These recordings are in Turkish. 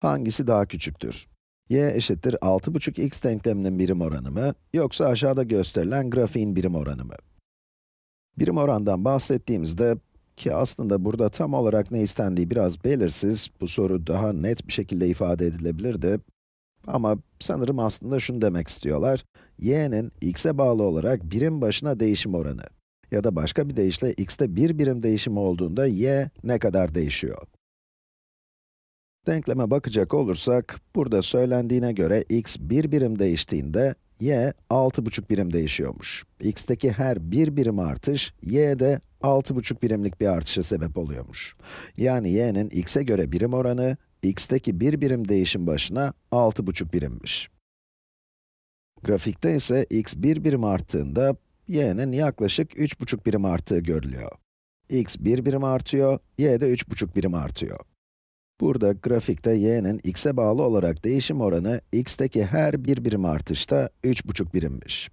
Hangisi daha küçüktür? y eşittir 6,5x denkleminin birim oranı mı, yoksa aşağıda gösterilen grafiğin birim oranı mı? Birim orandan bahsettiğimizde, ki aslında burada tam olarak ne istendiği biraz belirsiz, bu soru daha net bir şekilde ifade edilebilirdi. Ama sanırım aslında şunu demek istiyorlar, y'nin x'e bağlı olarak birim başına değişim oranı. Ya da başka bir deyişle x'te bir birim değişim olduğunda y ne kadar değişiyor? Denkleme bakacak olursak, burada söylendiğine göre x bir birim değiştiğinde, y 6,5 birim değişiyormuş. x'teki her bir birim artış, y'de 6,5 birimlik bir artışa sebep oluyormuş. Yani y'nin x'e göre birim oranı, x'teki bir birim değişim başına 6,5 birimmiş. Grafikte ise x bir birim arttığında, y'nin yaklaşık 3,5 birim arttığı görülüyor. x bir birim artıyor, y de 3,5 birim artıyor. Burada grafikte y'nin x'e bağlı olarak değişim oranı, x'teki her bir birim artışta 3,5 birimmiş.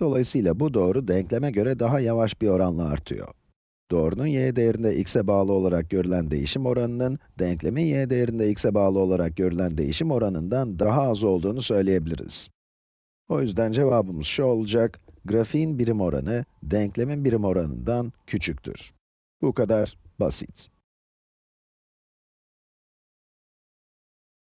Dolayısıyla bu doğru denkleme göre daha yavaş bir oranla artıyor. Doğrunun y değerinde x'e bağlı olarak görülen değişim oranının, denklemin y değerinde x'e bağlı olarak görülen değişim oranından daha az olduğunu söyleyebiliriz. O yüzden cevabımız şu olacak, grafiğin birim oranı, denklemin birim oranından küçüktür. Bu kadar basit.